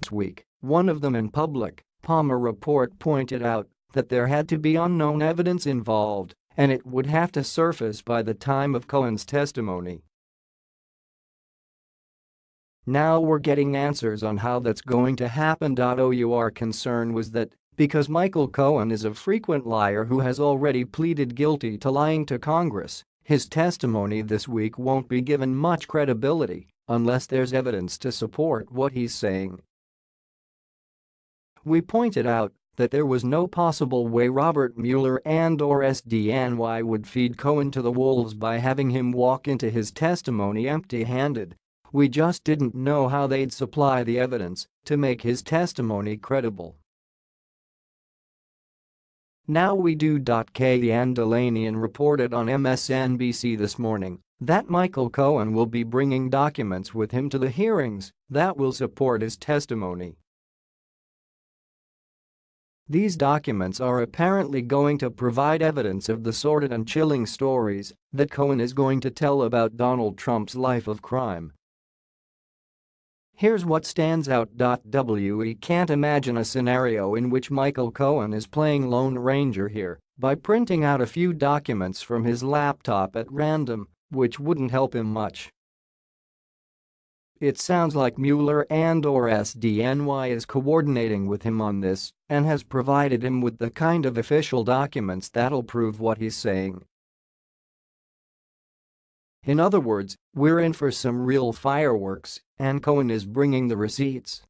This week, one of them in public, Palmer report pointed out that there had to be unknown evidence involved and it would have to surface by the time of Cohen's testimony. Now we're getting answers on how that's going to happen. Our concern was that because Michael Cohen is a frequent liar who has already pleaded guilty to lying to Congress, his testimony this week won't be given much credibility unless there's evidence to support what he's saying. We pointed out that there was no possible way Robert Mueller and or SDNY would feed Cohen to the wolves by having him walk into his testimony empty-handed. We just didn't know how they'd supply the evidence to make his testimony credible. Now we do. Kellyanne Dilanian reported on MSNBC this morning that Michael Cohen will be bringing documents with him to the hearings that will support his testimony. These documents are apparently going to provide evidence of the sordid and chilling stories that Cohen is going to tell about Donald Trump's life of crime Here's what stands out. We can't imagine a scenario in which Michael Cohen is playing Lone Ranger here by printing out a few documents from his laptop at random, which wouldn't help him much. It sounds like Mueller and or SDNY is coordinating with him on this and has provided him with the kind of official documents that'll prove what he's saying. In other words, we're in for some real fireworks, and Cohen is bringing the receipts.